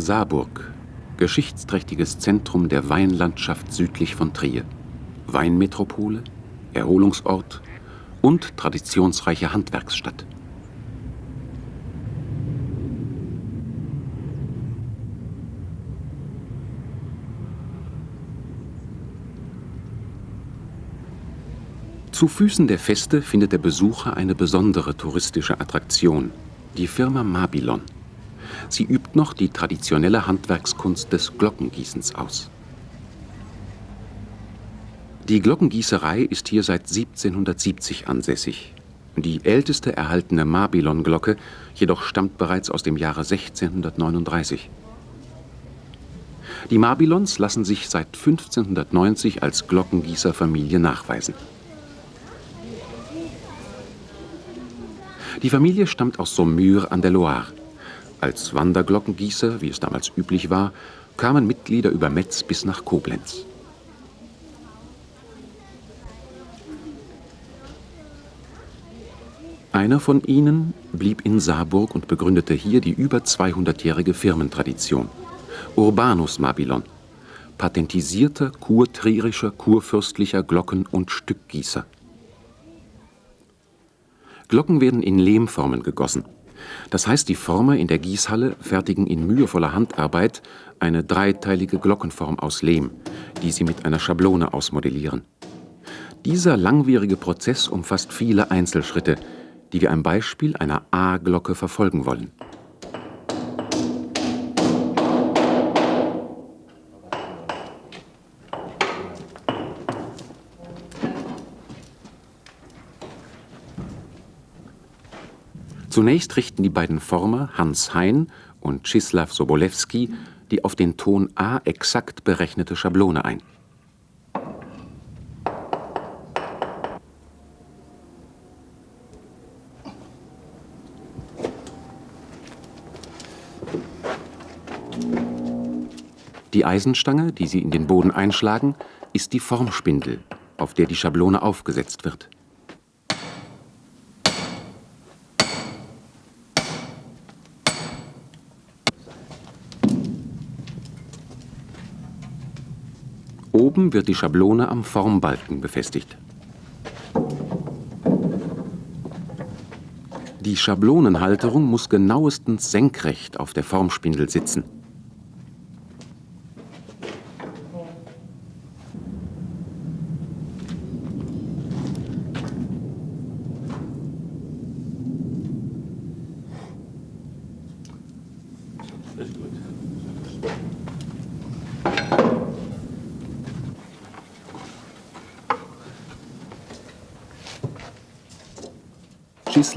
Saarburg, geschichtsträchtiges Zentrum der Weinlandschaft südlich von Trier. Weinmetropole, Erholungsort und traditionsreiche Handwerksstadt. Zu Füßen der Feste findet der Besucher eine besondere touristische Attraktion, die Firma Mabilon. Sie übt noch die traditionelle Handwerkskunst des Glockengießens aus. Die Glockengießerei ist hier seit 1770 ansässig. Die älteste erhaltene Mabilon-Glocke jedoch stammt bereits aus dem Jahre 1639. Die Mabilons lassen sich seit 1590 als Glockengießerfamilie nachweisen. Die Familie stammt aus Saumur an der Loire. Als Wanderglockengießer, wie es damals üblich war, kamen Mitglieder über Metz bis nach Koblenz. Einer von ihnen blieb in Saarburg und begründete hier die über 200-jährige Firmentradition. Urbanus Mabilon, patentisierter kurtrierischer, kurfürstlicher Glocken- und Stückgießer. Glocken werden in Lehmformen gegossen. Das heißt, die Former in der Gießhalle fertigen in mühevoller Handarbeit eine dreiteilige Glockenform aus Lehm, die sie mit einer Schablone ausmodellieren. Dieser langwierige Prozess umfasst viele Einzelschritte, die wir am Beispiel einer A-Glocke verfolgen wollen. Zunächst richten die beiden Former Hans Hein und Czislaw Sobolewski die auf den Ton A exakt berechnete Schablone ein. Die Eisenstange, die sie in den Boden einschlagen, ist die Formspindel, auf der die Schablone aufgesetzt wird. Oben wird die Schablone am Formbalken befestigt. Die Schablonenhalterung muss genauestens senkrecht auf der Formspindel sitzen.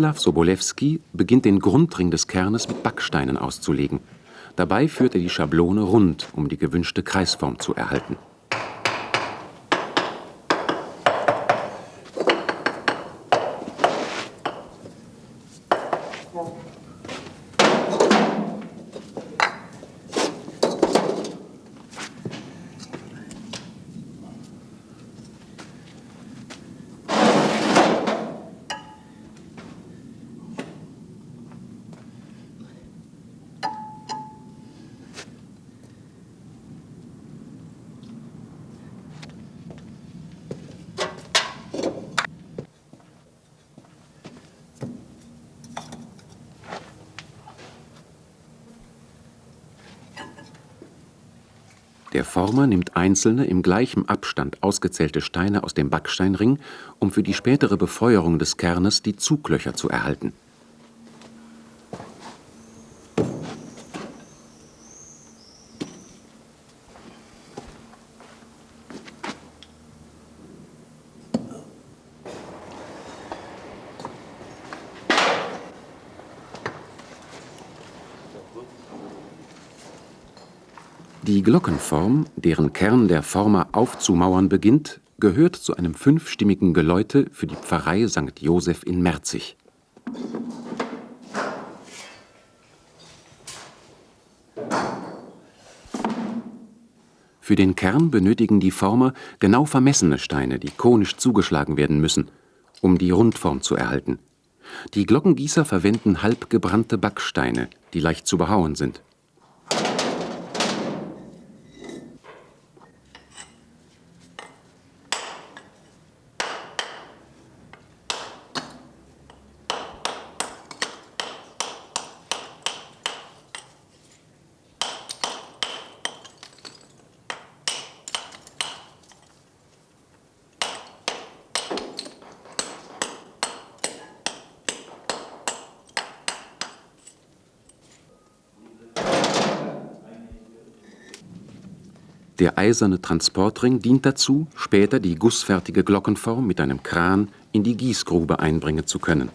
Władysław Sobolewski beginnt den Grundring des Kernes mit Backsteinen auszulegen. Dabei führt er die Schablone rund, um die gewünschte Kreisform zu erhalten. Einzelne im gleichen Abstand ausgezählte Steine aus dem Backsteinring, um für die spätere Befeuerung des Kernes die Zuglöcher zu erhalten Die Glockenform, deren Kern der Former aufzumauern beginnt, gehört zu einem fünfstimmigen Geläute für die Pfarrei St. Joseph in Merzig. Für den Kern benötigen die Former genau vermessene Steine, die konisch zugeschlagen werden müssen, um die Rundform zu erhalten. Die Glockengießer verwenden halbgebrannte Backsteine, die leicht zu behauen sind. Der eiserne Transportring dient dazu, später die gussfertige Glockenform mit einem Kran in die Gießgrube einbringen zu können.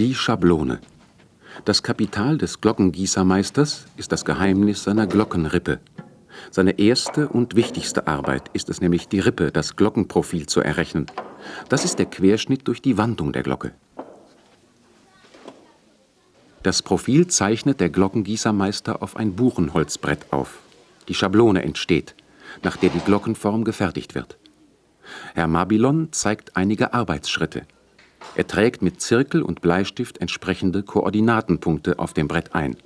Die Schablone. Das Kapital des Glockengießermeisters ist das Geheimnis seiner Glockenrippe. Seine erste und wichtigste Arbeit ist es nämlich, die Rippe, das Glockenprofil zu errechnen. Das ist der Querschnitt durch die Wandung der Glocke. Das Profil zeichnet der Glockengießermeister auf ein Buchenholzbrett auf. Die Schablone entsteht, nach der die Glockenform gefertigt wird. Herr Mabilon zeigt einige Arbeitsschritte. Er trägt mit Zirkel und Bleistift entsprechende Koordinatenpunkte auf dem Brett ein.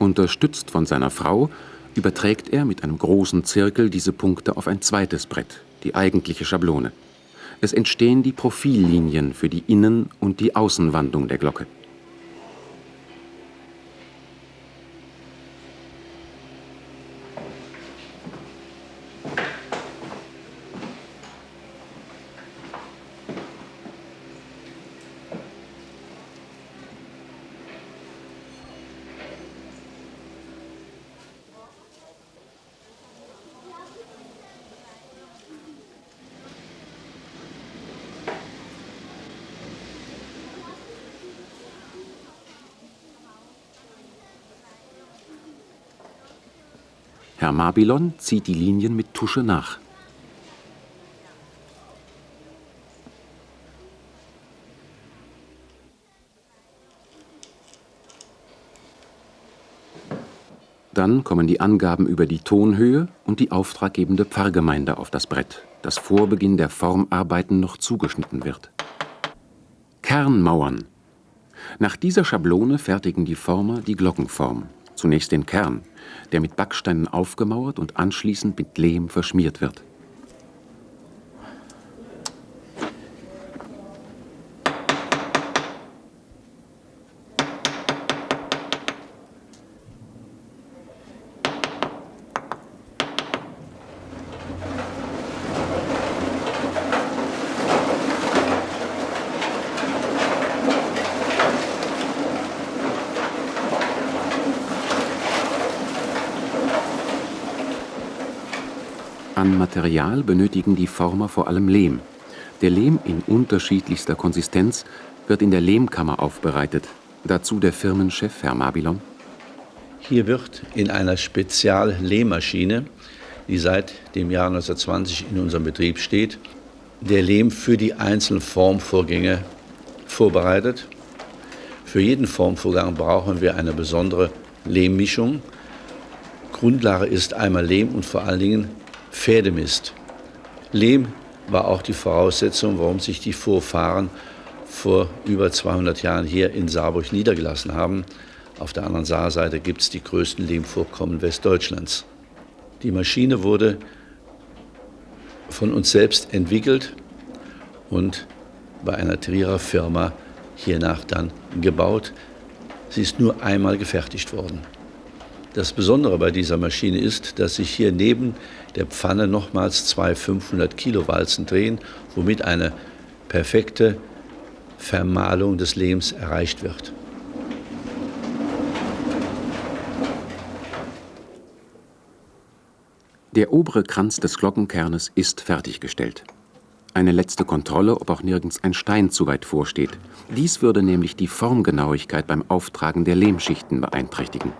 Unterstützt von seiner Frau überträgt er mit einem großen Zirkel diese Punkte auf ein zweites Brett, die eigentliche Schablone. Es entstehen die Profillinien für die Innen- und die Außenwandung der Glocke. Herr Mabilon zieht die Linien mit Tusche nach. Dann kommen die Angaben über die Tonhöhe und die auftraggebende Pfarrgemeinde auf das Brett, das vor Beginn der Formarbeiten noch zugeschnitten wird. Kernmauern. Nach dieser Schablone fertigen die Former die Glockenform. Zunächst den Kern, der mit Backsteinen aufgemauert und anschließend mit Lehm verschmiert wird. An Material benötigen die Former vor allem Lehm. Der Lehm in unterschiedlichster Konsistenz wird in der Lehmkammer aufbereitet. Dazu der Firmenchef, Herr Mabilon. Hier wird in einer Spezial-Lehmmaschine, die seit dem Jahr 1920 in unserem Betrieb steht, der Lehm für die einzelnen Formvorgänge vorbereitet. Für jeden Formvorgang brauchen wir eine besondere Lehmmischung. Grundlage ist einmal Lehm und vor allen Dingen Pferdemist. Lehm war auch die Voraussetzung, warum sich die Vorfahren vor über 200 Jahren hier in Saarburg niedergelassen haben. Auf der anderen Saarseite gibt es die größten Lehmvorkommen Westdeutschlands. Die Maschine wurde von uns selbst entwickelt und bei einer Trierer Firma hiernach dann gebaut. Sie ist nur einmal gefertigt worden. Das Besondere bei dieser Maschine ist, dass sich hier neben der Pfanne nochmals zwei 500 Kilo Walzen drehen, womit eine perfekte Vermahlung des Lehms erreicht wird. Der obere Kranz des Glockenkernes ist fertiggestellt. Eine letzte Kontrolle, ob auch nirgends ein Stein zu weit vorsteht. Dies würde nämlich die Formgenauigkeit beim Auftragen der Lehmschichten beeinträchtigen.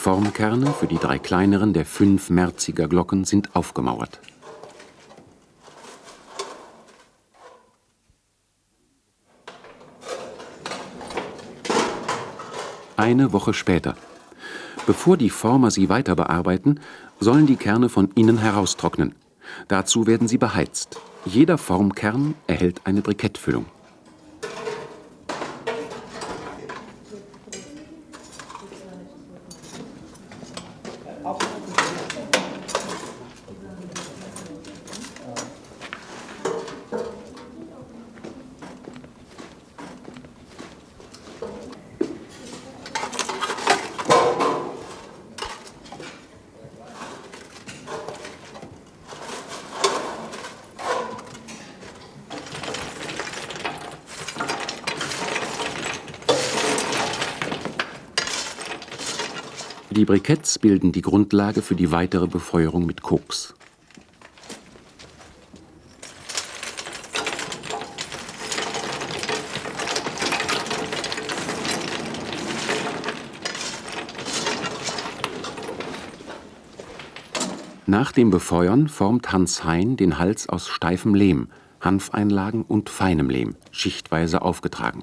Formkerne für die drei kleineren der fünf Merziger Glocken sind aufgemauert. Eine Woche später. Bevor die Former sie weiter bearbeiten, sollen die Kerne von innen heraustrocknen. Dazu werden sie beheizt. Jeder Formkern erhält eine Brikettfüllung. Die Briketts bilden die Grundlage für die weitere Befeuerung mit Koks. Nach dem Befeuern formt Hans Hein den Hals aus steifem Lehm, Hanfeinlagen und feinem Lehm, schichtweise aufgetragen.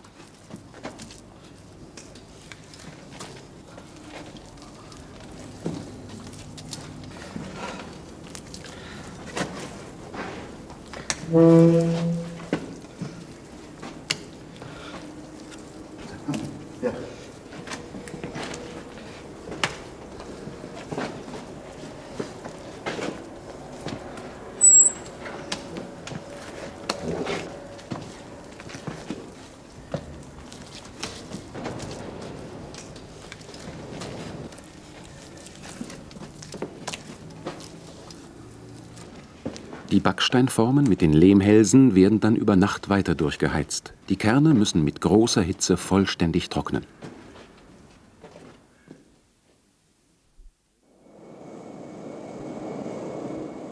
Die Backsteinformen mit den Lehmhälsen werden dann über Nacht weiter durchgeheizt. Die Kerne müssen mit großer Hitze vollständig trocknen.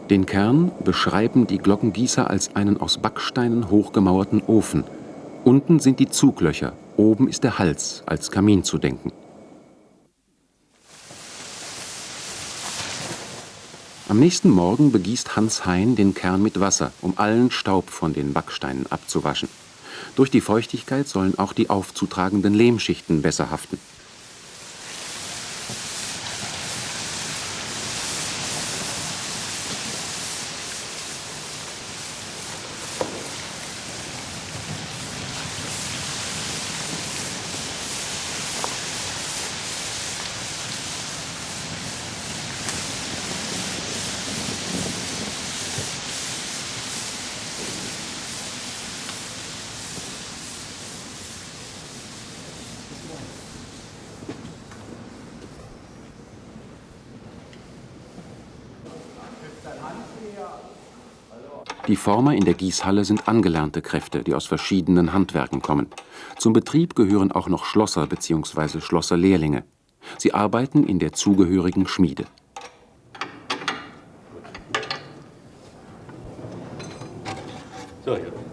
Den Kern beschreiben die Glockengießer als einen aus Backsteinen hochgemauerten Ofen. Unten sind die Zuglöcher, oben ist der Hals als Kamin zu denken. Am nächsten Morgen begießt Hans Hein den Kern mit Wasser, um allen Staub von den Backsteinen abzuwaschen. Durch die Feuchtigkeit sollen auch die aufzutragenden Lehmschichten besser haften. Former in der Gießhalle sind angelernte Kräfte, die aus verschiedenen Handwerken kommen. Zum Betrieb gehören auch noch Schlosser bzw. Schlosserlehrlinge. Sie arbeiten in der zugehörigen Schmiede. So, ablassen.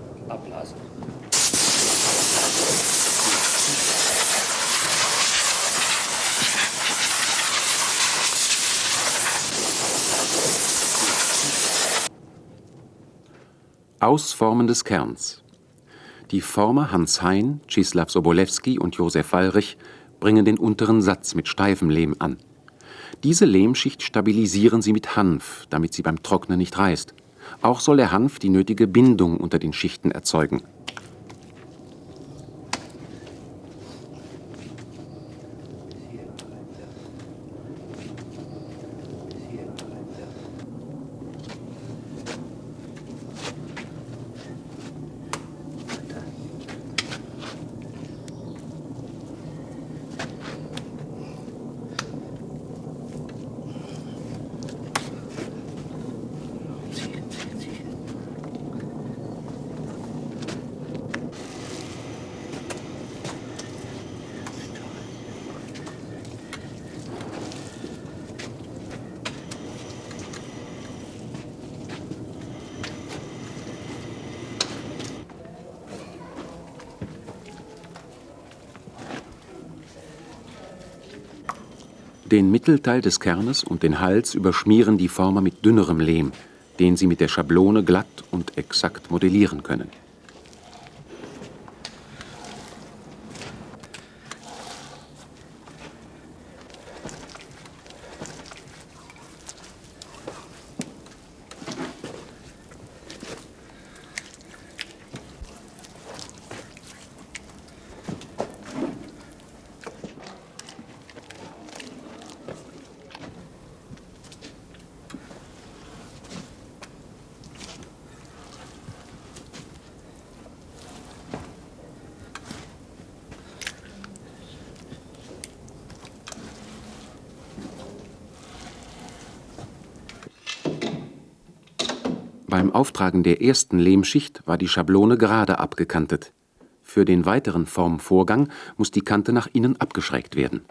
Ausformen des Kerns. Die Former Hans Hein, Czislaw Sobolewski und Josef Wallrich bringen den unteren Satz mit steifem Lehm an. Diese Lehmschicht stabilisieren sie mit Hanf, damit sie beim Trocknen nicht reißt. Auch soll der Hanf die nötige Bindung unter den Schichten erzeugen. Mittelteil des Kernes und den Hals überschmieren die Former mit dünnerem Lehm, den sie mit der Schablone glatt und exakt modellieren können. Beim Auftragen der ersten Lehmschicht war die Schablone gerade abgekantet. Für den weiteren Formvorgang muss die Kante nach innen abgeschrägt werden.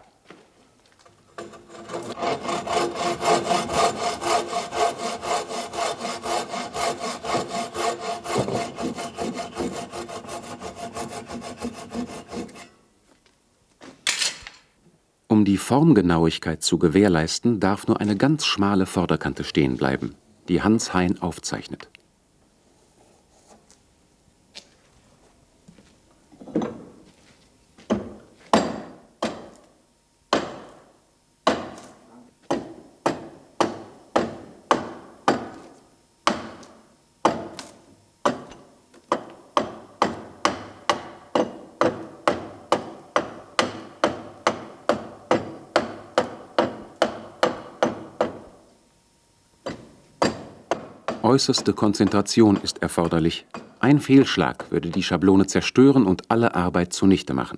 Um die Formgenauigkeit zu gewährleisten, darf nur eine ganz schmale Vorderkante stehen bleiben die Hans Hein aufzeichnet. Äußerste Konzentration ist erforderlich. Ein Fehlschlag würde die Schablone zerstören und alle Arbeit zunichte machen.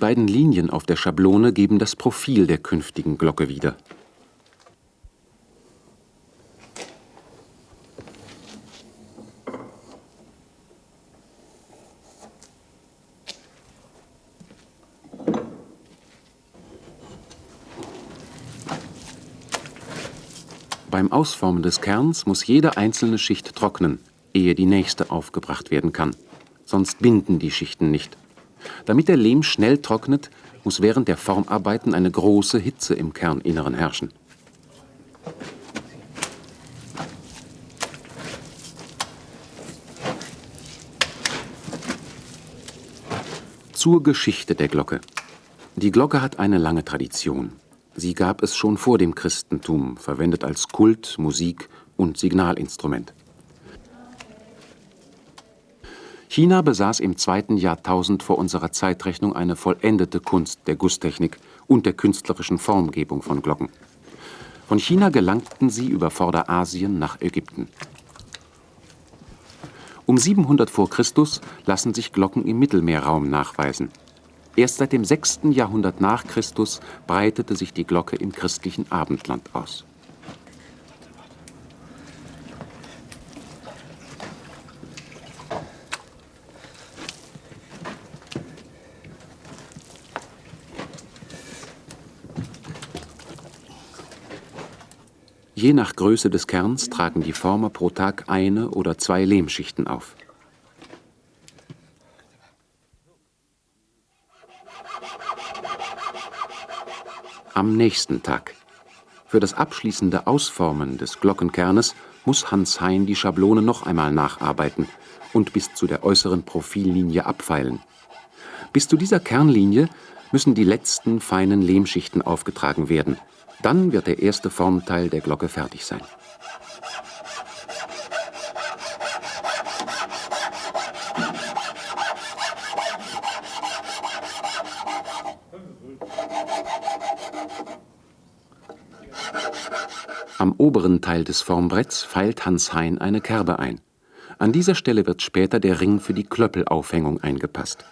Beiden Linien auf der Schablone geben das Profil der künftigen Glocke wieder. Beim Ausformen des Kerns muss jede einzelne Schicht trocknen, ehe die nächste aufgebracht werden kann. Sonst binden die Schichten nicht. Damit der Lehm schnell trocknet, muss während der Formarbeiten eine große Hitze im Kerninneren herrschen. Zur Geschichte der Glocke. Die Glocke hat eine lange Tradition. Sie gab es schon vor dem Christentum, verwendet als Kult, Musik und Signalinstrument. China besaß im zweiten Jahrtausend vor unserer Zeitrechnung eine vollendete Kunst der Gusstechnik und der künstlerischen Formgebung von Glocken. Von China gelangten sie über Vorderasien nach Ägypten. Um 700 v. Chr. lassen sich Glocken im Mittelmeerraum nachweisen. Erst seit dem 6. Jahrhundert nach Christus breitete sich die Glocke im christlichen Abendland aus Je nach Größe des Kerns tragen die Former pro Tag eine oder zwei Lehmschichten auf. Am nächsten Tag. Für das abschließende Ausformen des Glockenkernes muss Hans Hein die Schablone noch einmal nacharbeiten und bis zu der äußeren Profillinie abfeilen. Bis zu dieser Kernlinie müssen die letzten feinen Lehmschichten aufgetragen werden – dann wird der erste Formteil der Glocke fertig sein. Am oberen Teil des Formbretts feilt Hans Hein eine Kerbe ein. An dieser Stelle wird später der Ring für die Klöppelaufhängung eingepasst.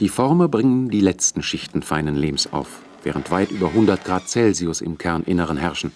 Die Former bringen die letzten Schichten feinen Lehms auf, während weit über 100 Grad Celsius im Kerninneren herrschen.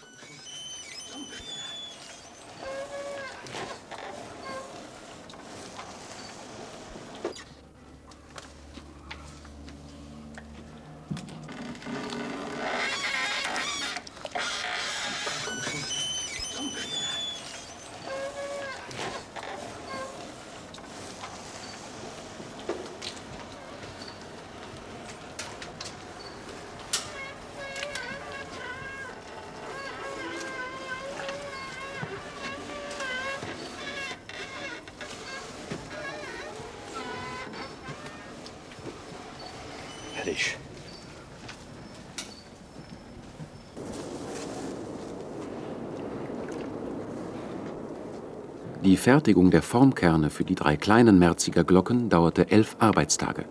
Die Fertigung der Formkerne für die drei kleinen Merziger Glocken dauerte elf Arbeitstage.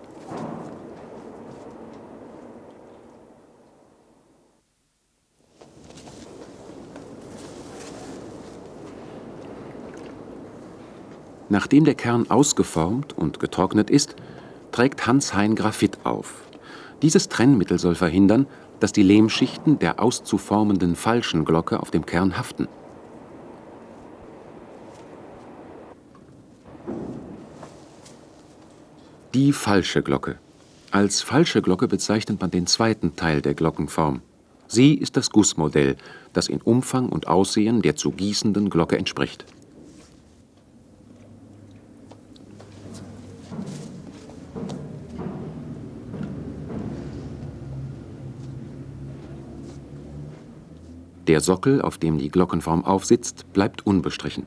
Nachdem der Kern ausgeformt und getrocknet ist, trägt Hans-Hein Graphit auf. Dieses Trennmittel soll verhindern, dass die Lehmschichten der auszuformenden falschen Glocke auf dem Kern haften. Die falsche Glocke. Als falsche Glocke bezeichnet man den zweiten Teil der Glockenform. Sie ist das Gussmodell, das in Umfang und Aussehen der zu gießenden Glocke entspricht. Der Sockel, auf dem die Glockenform aufsitzt, bleibt unbestrichen.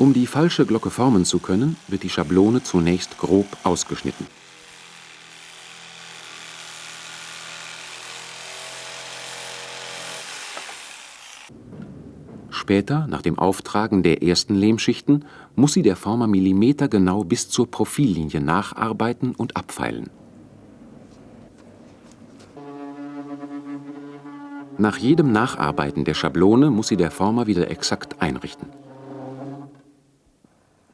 Um die falsche Glocke formen zu können, wird die Schablone zunächst grob ausgeschnitten. Später, nach dem Auftragen der ersten Lehmschichten, muss sie der Former millimetergenau bis zur Profillinie nacharbeiten und abfeilen. Nach jedem Nacharbeiten der Schablone muss sie der Former wieder exakt einrichten.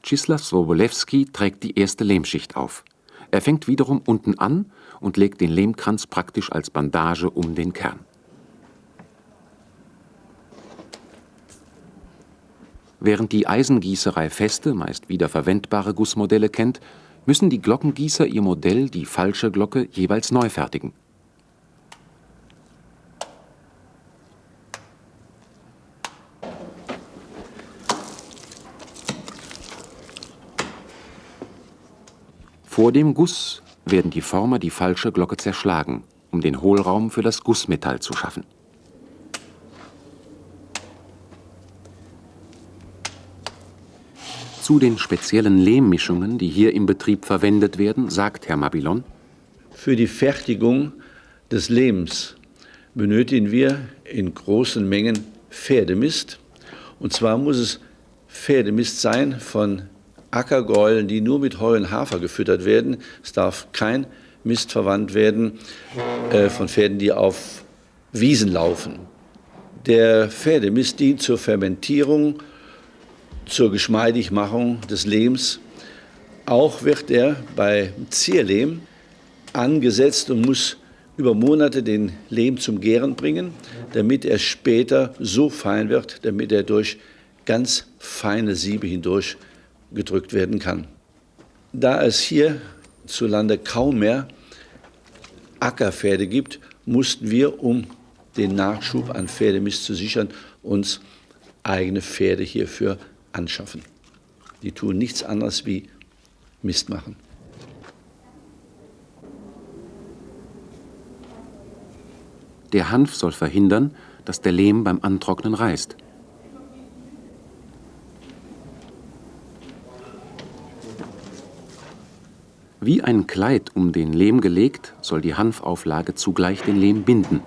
Czislaw Swobolewski trägt die erste Lehmschicht auf. Er fängt wiederum unten an und legt den Lehmkranz praktisch als Bandage um den Kern. Während die Eisengießerei feste, meist wiederverwendbare Gussmodelle kennt, müssen die Glockengießer ihr Modell, die falsche Glocke, jeweils neu fertigen. Vor dem Guss werden die Former die falsche Glocke zerschlagen, um den Hohlraum für das Gussmetall zu schaffen. Zu den speziellen Lehmmischungen, die hier im Betrieb verwendet werden, sagt Herr Mabilon. Für die Fertigung des Lehms benötigen wir in großen Mengen Pferdemist. Und zwar muss es Pferdemist sein von Ackergäulen, die nur mit Heu Hafer gefüttert werden. Es darf kein Mist verwandt werden äh, von Pferden, die auf Wiesen laufen. Der Pferdemist dient zur Fermentierung zur Geschmeidigmachung des Lehms. Auch wird er bei Zierlehm angesetzt und muss über Monate den Lehm zum Gären bringen, damit er später so fein wird, damit er durch ganz feine Siebe hindurch gedrückt werden kann. Da es hier zu Lande kaum mehr Ackerpferde gibt, mussten wir, um den Nachschub an Pferdemist zu sichern, uns eigene Pferde hierfür anschaffen. Die tun nichts anderes wie Mist machen. Der Hanf soll verhindern, dass der Lehm beim Antrocknen reißt. Wie ein Kleid um den Lehm gelegt, soll die Hanfauflage zugleich den Lehm binden.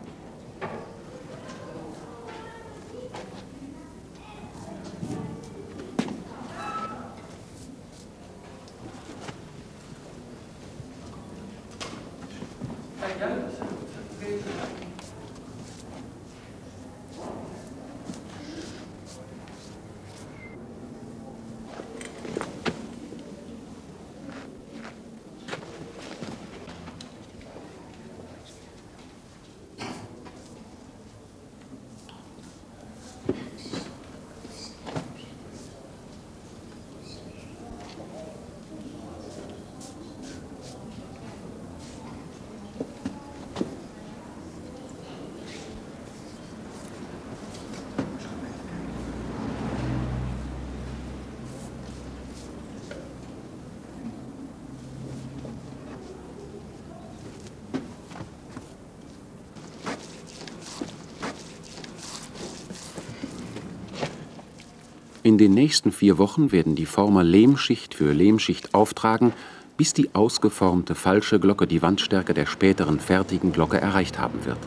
In den nächsten vier Wochen werden die Former Lehmschicht für Lehmschicht auftragen, bis die ausgeformte falsche Glocke die Wandstärke der späteren fertigen Glocke erreicht haben wird.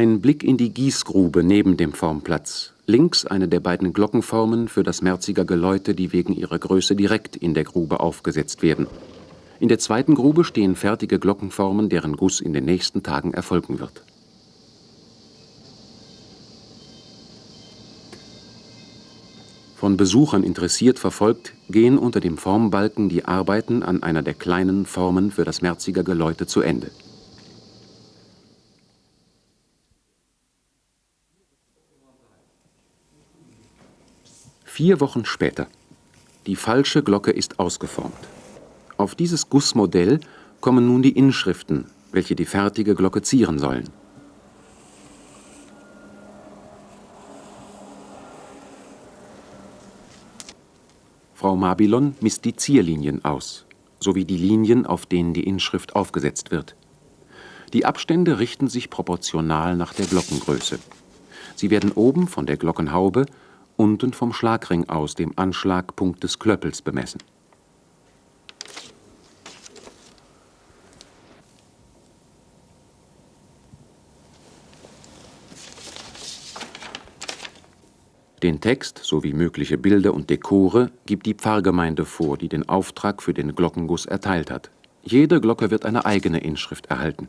Ein Blick in die Gießgrube neben dem Formplatz. Links eine der beiden Glockenformen für das Merziger Geläute, die wegen ihrer Größe direkt in der Grube aufgesetzt werden. In der zweiten Grube stehen fertige Glockenformen, deren Guss in den nächsten Tagen erfolgen wird. Von Besuchern interessiert verfolgt, gehen unter dem Formbalken die Arbeiten an einer der kleinen Formen für das Merziger Geläute zu Ende. Vier Wochen später. Die falsche Glocke ist ausgeformt. Auf dieses Gussmodell kommen nun die Inschriften, welche die fertige Glocke zieren sollen. Frau Mabilon misst die Zierlinien aus, sowie die Linien, auf denen die Inschrift aufgesetzt wird. Die Abstände richten sich proportional nach der Glockengröße. Sie werden oben von der Glockenhaube unten vom Schlagring aus, dem Anschlagpunkt des Klöppels, bemessen. Den Text sowie mögliche Bilder und Dekore gibt die Pfarrgemeinde vor, die den Auftrag für den Glockenguss erteilt hat. Jede Glocke wird eine eigene Inschrift erhalten.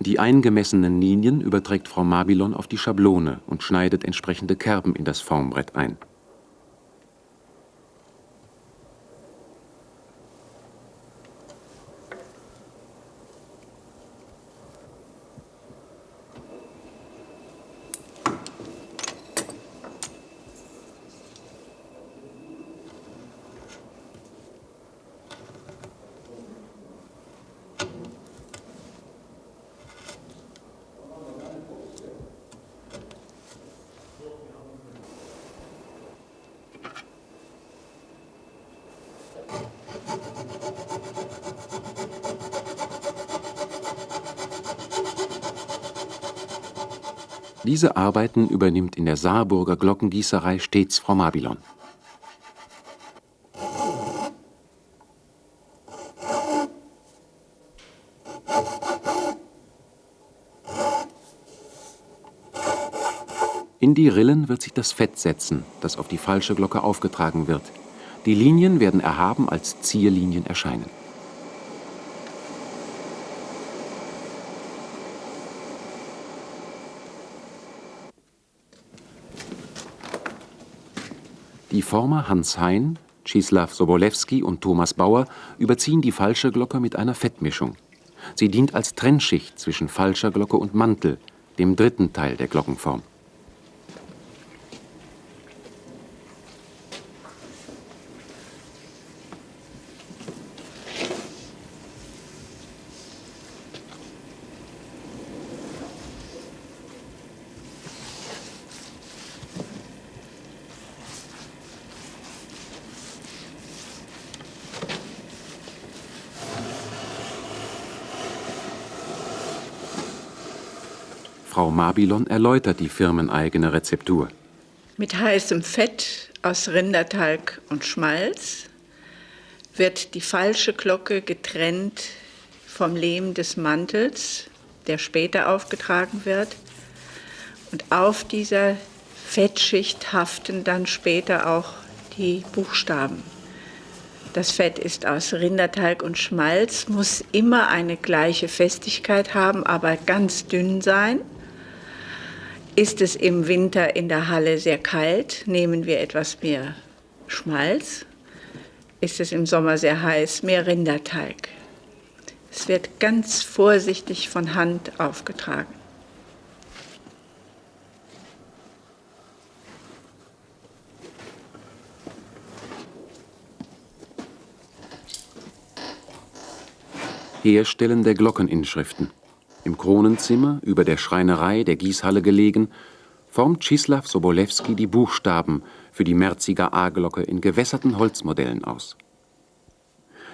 Die eingemessenen Linien überträgt Frau Mabilon auf die Schablone und schneidet entsprechende Kerben in das Formbrett ein. Diese Arbeiten übernimmt in der Saarburger Glockengießerei stets Frau Mabilon. In die Rillen wird sich das Fett setzen, das auf die falsche Glocke aufgetragen wird. Die Linien werden erhaben als Zierlinien erscheinen. Die Former Hans Hein, Czislaw Sobolewski und Thomas Bauer überziehen die falsche Glocke mit einer Fettmischung. Sie dient als Trennschicht zwischen falscher Glocke und Mantel, dem dritten Teil der Glockenform. Mabilon erläutert die firmeneigene Rezeptur. Mit heißem Fett aus Rindertalg und Schmalz wird die falsche Glocke getrennt vom Lehm des Mantels, der später aufgetragen wird. Und auf dieser Fettschicht haften dann später auch die Buchstaben. Das Fett ist aus Rindertalg und Schmalz, muss immer eine gleiche Festigkeit haben, aber ganz dünn sein. Ist es im Winter in der Halle sehr kalt, nehmen wir etwas mehr Schmalz. Ist es im Sommer sehr heiß, mehr Rinderteig. Es wird ganz vorsichtig von Hand aufgetragen. Herstellen der Glockeninschriften. Im Kronenzimmer, über der Schreinerei der Gießhalle gelegen, formt Czislaw Sobolewski die Buchstaben für die Merziger A-Glocke in gewässerten Holzmodellen aus.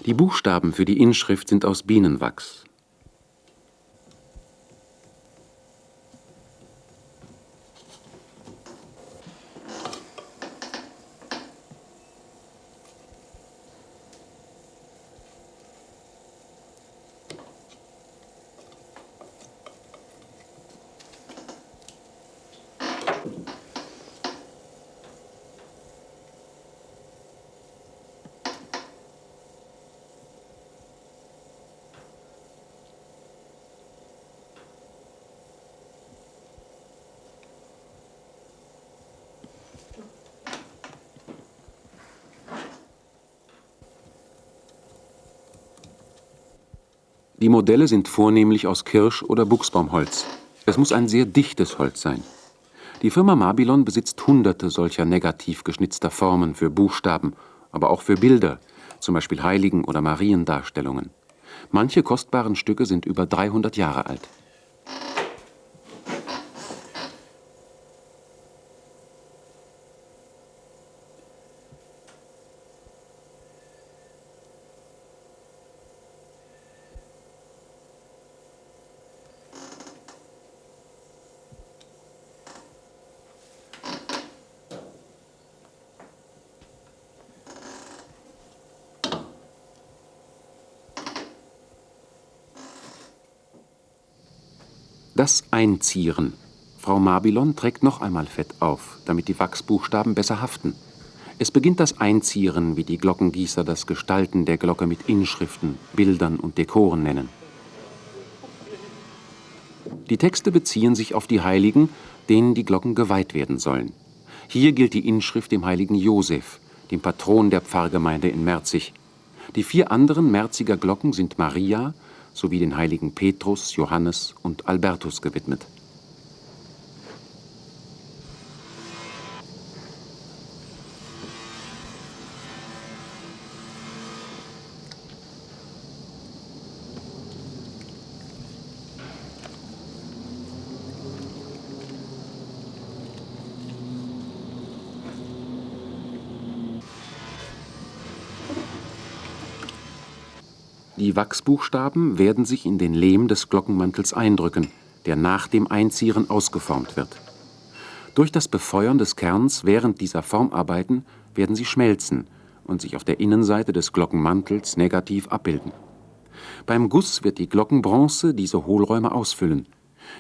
Die Buchstaben für die Inschrift sind aus Bienenwachs. Modelle sind vornehmlich aus Kirsch- oder Buchsbaumholz. Es muss ein sehr dichtes Holz sein. Die Firma Mabilon besitzt hunderte solcher negativ geschnitzter Formen für Buchstaben, aber auch für Bilder, zum Beispiel Heiligen- oder Mariendarstellungen. Manche kostbaren Stücke sind über 300 Jahre alt. Das Einzieren. Frau Mabilon trägt noch einmal Fett auf, damit die Wachsbuchstaben besser haften. Es beginnt das Einzieren, wie die Glockengießer das Gestalten der Glocke mit Inschriften, Bildern und Dekoren nennen. Die Texte beziehen sich auf die Heiligen, denen die Glocken geweiht werden sollen. Hier gilt die Inschrift dem heiligen Josef, dem Patron der Pfarrgemeinde in Merzig. Die vier anderen Merziger Glocken sind Maria, sowie den heiligen Petrus, Johannes und Albertus gewidmet. Die Wachsbuchstaben werden sich in den Lehm des Glockenmantels eindrücken, der nach dem Einzieren ausgeformt wird. Durch das Befeuern des Kerns während dieser Formarbeiten werden sie schmelzen und sich auf der Innenseite des Glockenmantels negativ abbilden. Beim Guss wird die Glockenbronze diese Hohlräume ausfüllen.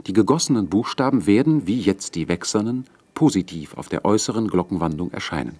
Die gegossenen Buchstaben werden, wie jetzt die wächsernen, positiv auf der äußeren Glockenwandung erscheinen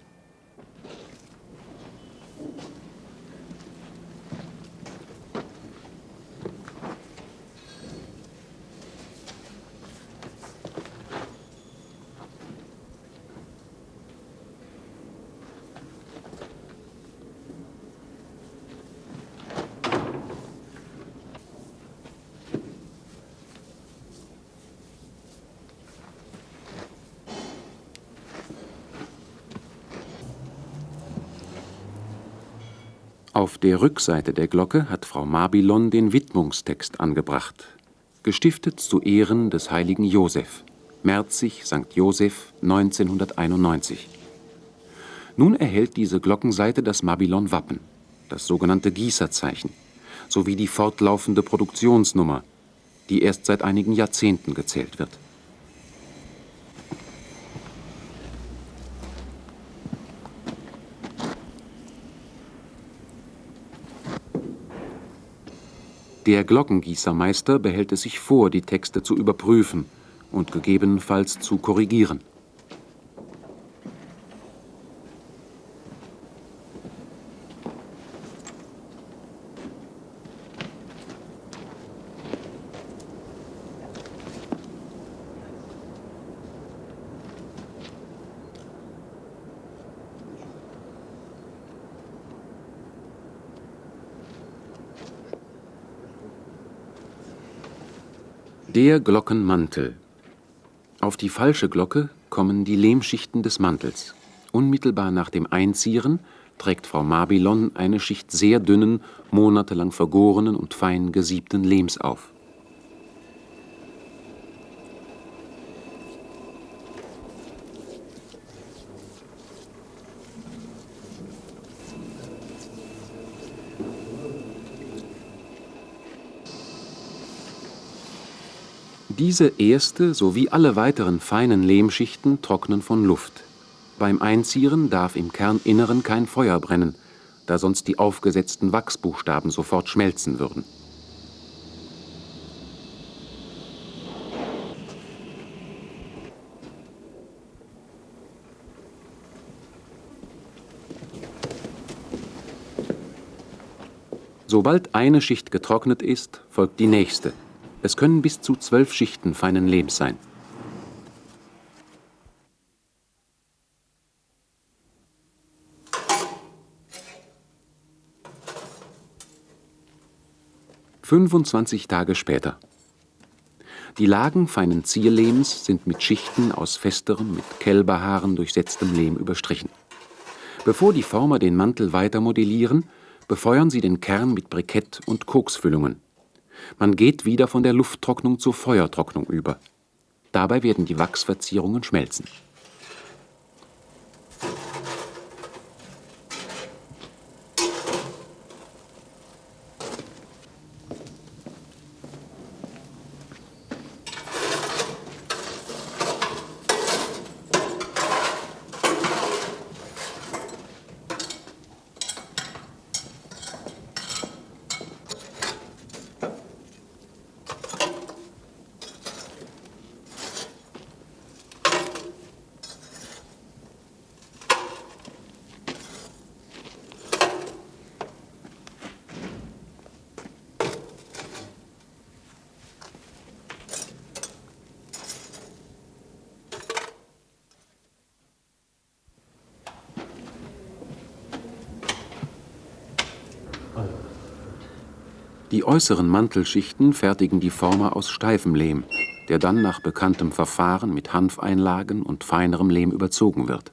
Auf der Rückseite der Glocke hat Frau Mabilon den Widmungstext angebracht. Gestiftet zu Ehren des heiligen Josef. Merzig, St. Josef, 1991. Nun erhält diese Glockenseite das Mabilon-Wappen, das sogenannte Gießerzeichen, sowie die fortlaufende Produktionsnummer, die erst seit einigen Jahrzehnten gezählt wird. Der Glockengießermeister behält es sich vor, die Texte zu überprüfen und gegebenenfalls zu korrigieren. Der Glockenmantel. Auf die falsche Glocke kommen die Lehmschichten des Mantels. Unmittelbar nach dem Einzieren trägt Frau Mabilon eine Schicht sehr dünnen, monatelang vergorenen und fein gesiebten Lehms auf. Diese erste sowie alle weiteren feinen Lehmschichten trocknen von Luft. Beim Einzieren darf im Kerninneren kein Feuer brennen, da sonst die aufgesetzten Wachsbuchstaben sofort schmelzen würden. Sobald eine Schicht getrocknet ist, folgt die nächste. Es können bis zu zwölf Schichten feinen Lehms sein. 25 Tage später. Die Lagen feinen Zierlehms sind mit Schichten aus festerem, mit Kälberhaaren durchsetztem Lehm überstrichen. Bevor die Former den Mantel weiter modellieren, befeuern sie den Kern mit Brikett und Koksfüllungen. Man geht wieder von der Lufttrocknung zur Feuertrocknung über. Dabei werden die Wachsverzierungen schmelzen. Die äußeren Mantelschichten fertigen die Former aus steifem Lehm, der dann nach bekanntem Verfahren mit Hanfeinlagen und feinerem Lehm überzogen wird.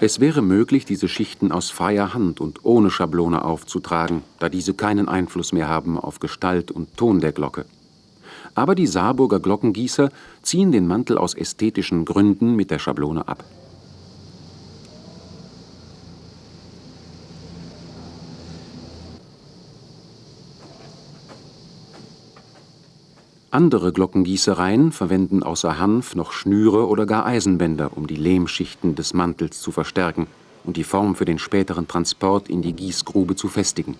Es wäre möglich, diese Schichten aus freier Hand und ohne Schablone aufzutragen, da diese keinen Einfluss mehr haben auf Gestalt und Ton der Glocke. Aber die Saarburger Glockengießer ziehen den Mantel aus ästhetischen Gründen mit der Schablone ab. Andere Glockengießereien verwenden außer Hanf noch Schnüre oder gar Eisenbänder, um die Lehmschichten des Mantels zu verstärken und die Form für den späteren Transport in die Gießgrube zu festigen.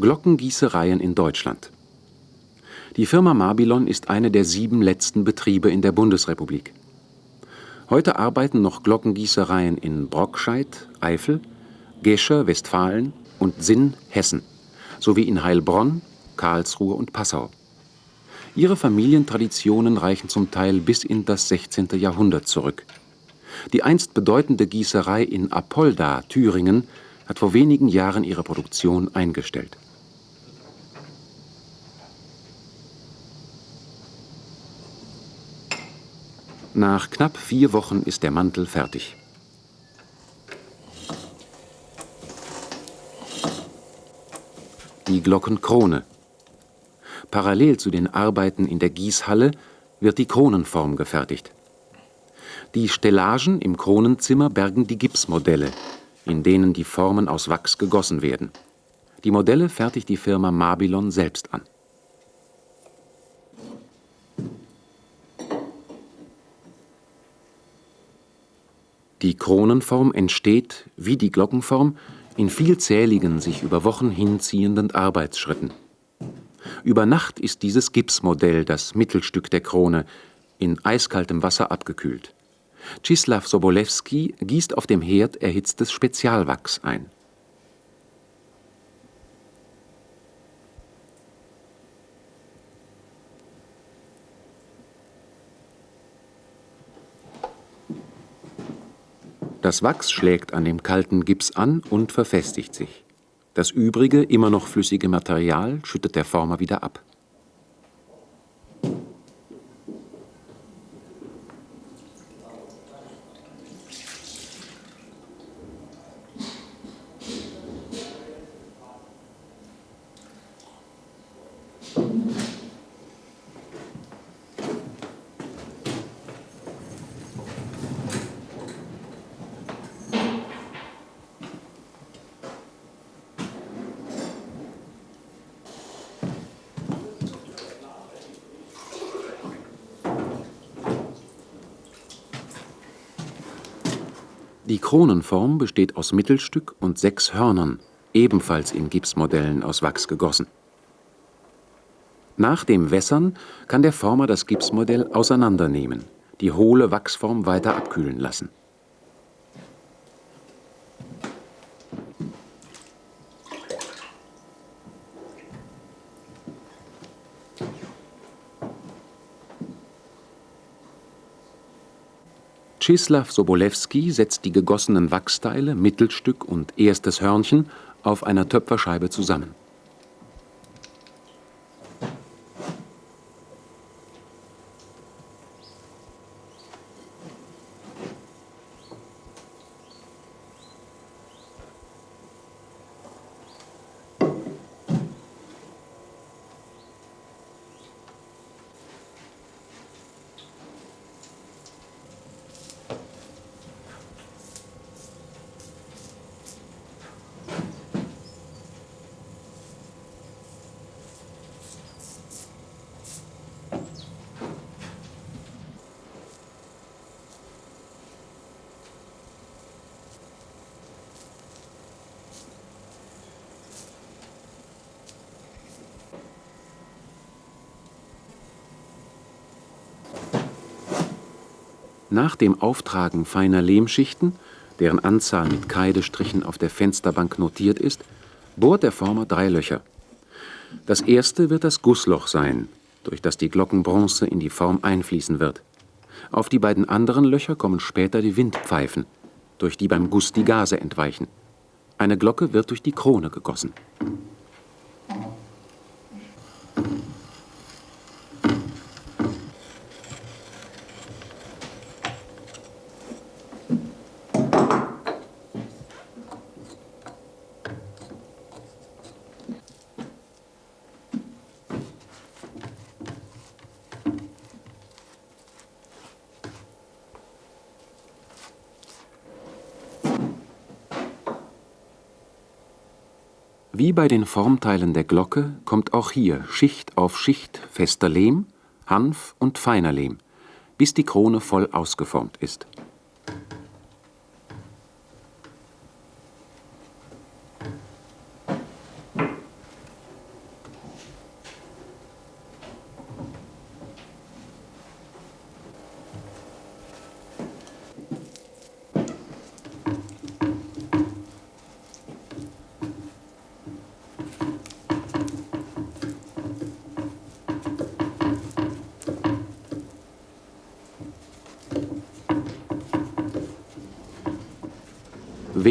Glockengießereien in Deutschland die Firma Mabilon ist eine der sieben letzten Betriebe in der Bundesrepublik. Heute arbeiten noch Glockengießereien in Brockscheid, Eifel, Gescher, Westfalen und Sinn, Hessen, sowie in Heilbronn, Karlsruhe und Passau. Ihre Familientraditionen reichen zum Teil bis in das 16. Jahrhundert zurück. Die einst bedeutende Gießerei in Apolda, Thüringen, hat vor wenigen Jahren ihre Produktion eingestellt Nach knapp vier Wochen ist der Mantel fertig. Die Glockenkrone. Parallel zu den Arbeiten in der Gießhalle wird die Kronenform gefertigt. Die Stellagen im Kronenzimmer bergen die Gipsmodelle, in denen die Formen aus Wachs gegossen werden. Die Modelle fertigt die Firma Mabilon selbst an. Die Kronenform entsteht, wie die Glockenform, in vielzähligen, sich über Wochen hinziehenden Arbeitsschritten. Über Nacht ist dieses Gipsmodell das Mittelstück der Krone, in eiskaltem Wasser abgekühlt. Czislaw Sobolewski gießt auf dem Herd erhitztes Spezialwachs ein. Das Wachs schlägt an dem kalten Gips an und verfestigt sich. Das übrige, immer noch flüssige Material schüttet der Former wieder ab. Kronenform besteht aus Mittelstück und sechs Hörnern, ebenfalls in Gipsmodellen aus Wachs gegossen. Nach dem Wässern kann der Former das Gipsmodell auseinandernehmen, die hohle Wachsform weiter abkühlen lassen Czeslaw Sobolewski setzt die gegossenen Wachsteile, Mittelstück und erstes Hörnchen auf einer Töpferscheibe zusammen. Nach dem Auftragen feiner Lehmschichten, deren Anzahl mit Kreidestrichen auf der Fensterbank notiert ist, bohrt der Former drei Löcher. Das erste wird das Gussloch sein, durch das die Glockenbronze in die Form einfließen wird. Auf die beiden anderen Löcher kommen später die Windpfeifen, durch die beim Guss die Gase entweichen. Eine Glocke wird durch die Krone gegossen. Bei den Formteilen der Glocke kommt auch hier Schicht auf Schicht fester Lehm, Hanf und feiner Lehm, bis die Krone voll ausgeformt ist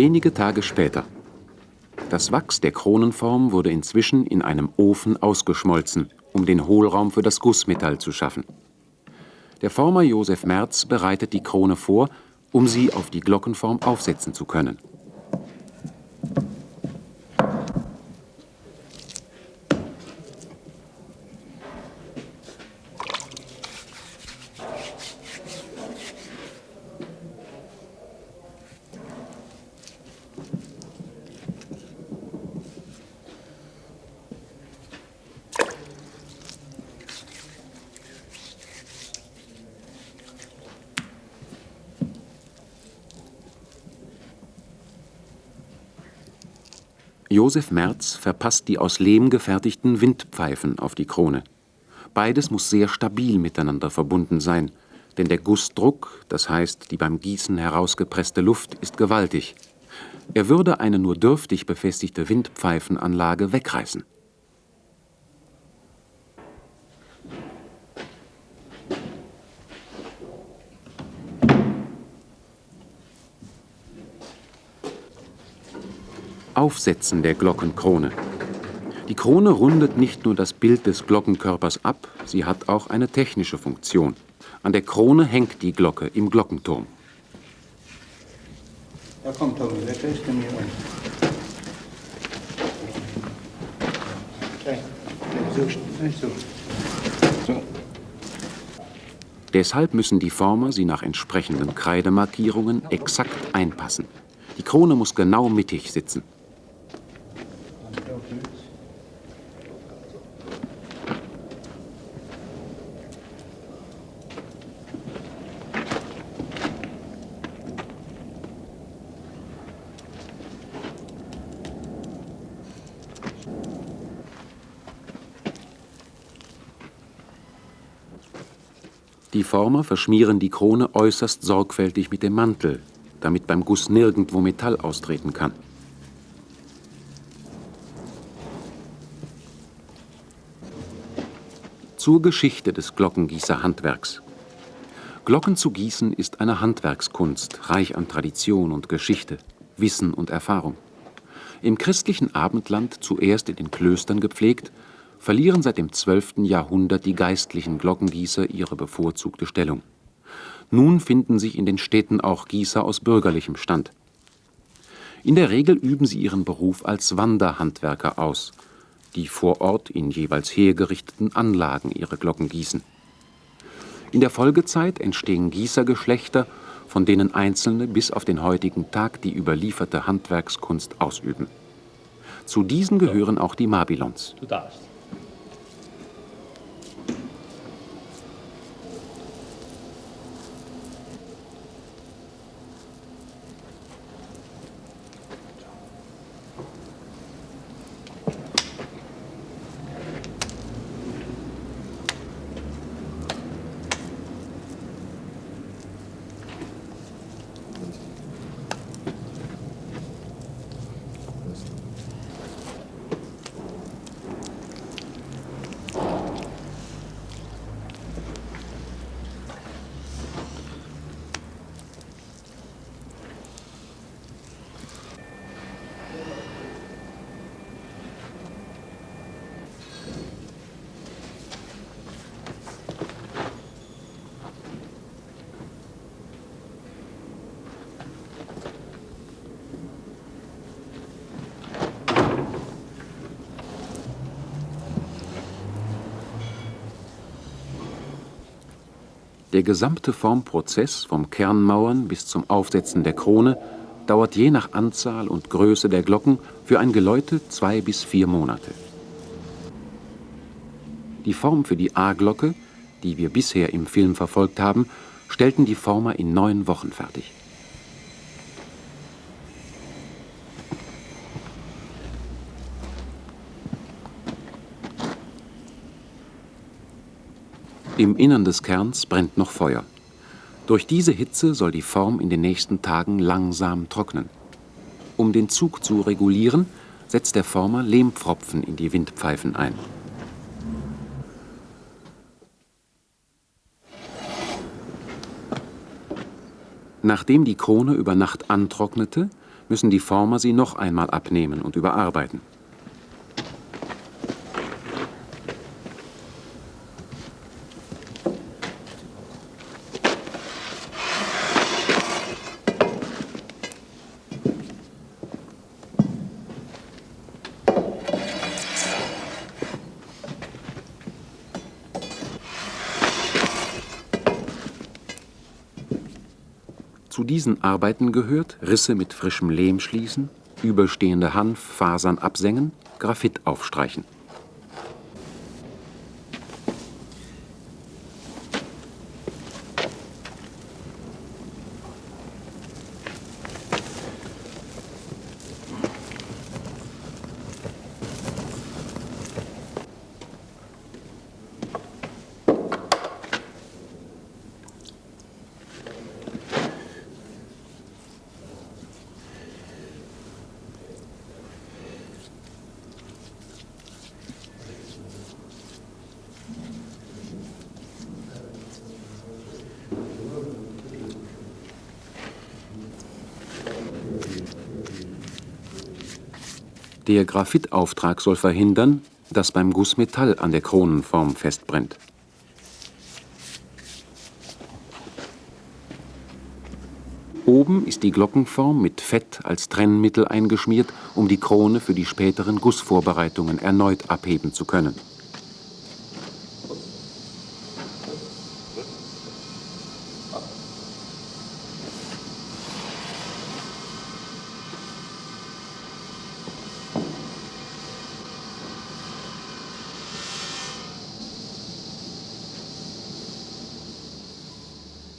Wenige Tage später. Das Wachs der Kronenform wurde inzwischen in einem Ofen ausgeschmolzen, um den Hohlraum für das Gussmetall zu schaffen. Der Former Josef Merz bereitet die Krone vor, um sie auf die Glockenform aufsetzen zu können Josef Merz verpasst die aus Lehm gefertigten Windpfeifen auf die Krone. Beides muss sehr stabil miteinander verbunden sein, denn der Gussdruck, das heißt die beim Gießen herausgepresste Luft, ist gewaltig. Er würde eine nur dürftig befestigte Windpfeifenanlage wegreißen Aufsetzen der Glockenkrone. Die Krone rundet nicht nur das Bild des Glockenkörpers ab, sie hat auch eine technische Funktion. An der Krone hängt die Glocke im Glockenturm. Da kommt Tommy, wer ist denn hier so. Deshalb müssen die Former sie nach entsprechenden Kreidemarkierungen exakt einpassen. Die Krone muss genau mittig sitzen. Die Former verschmieren die Krone äußerst sorgfältig mit dem Mantel, damit beim Guss nirgendwo Metall austreten kann. Zur Geschichte des Glockengießerhandwerks. Glocken zu gießen ist eine Handwerkskunst, reich an Tradition und Geschichte, Wissen und Erfahrung. Im christlichen Abendland zuerst in den Klöstern gepflegt, verlieren seit dem 12. Jahrhundert die geistlichen Glockengießer ihre bevorzugte Stellung. Nun finden sich in den Städten auch Gießer aus bürgerlichem Stand. In der Regel üben sie ihren Beruf als Wanderhandwerker aus, die vor Ort in jeweils hergerichteten Anlagen ihre Glocken gießen. In der Folgezeit entstehen Gießergeschlechter, von denen einzelne bis auf den heutigen Tag die überlieferte Handwerkskunst ausüben. Zu diesen gehören auch die Mabilons. Du darfst. Der gesamte Formprozess vom Kernmauern bis zum Aufsetzen der Krone dauert je nach Anzahl und Größe der Glocken für ein Geläute zwei bis vier Monate. Die Form für die A-Glocke, die wir bisher im Film verfolgt haben, stellten die Former in neun Wochen fertig. Im Innern des Kerns brennt noch Feuer. Durch diese Hitze soll die Form in den nächsten Tagen langsam trocknen. Um den Zug zu regulieren, setzt der Former Lehmpfropfen in die Windpfeifen ein. Nachdem die Krone über Nacht antrocknete, müssen die Former sie noch einmal abnehmen und überarbeiten. Zu diesen Arbeiten gehört Risse mit frischem Lehm schließen, überstehende Hanffasern absengen, Graphit aufstreichen. Der Graphitauftrag soll verhindern, dass beim Guss Metall an der Kronenform festbrennt. Oben ist die Glockenform mit Fett als Trennmittel eingeschmiert, um die Krone für die späteren Gussvorbereitungen erneut abheben zu können.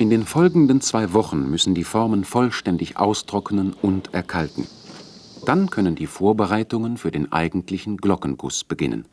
In den folgenden zwei Wochen müssen die Formen vollständig austrocknen und erkalten. Dann können die Vorbereitungen für den eigentlichen Glockenguss beginnen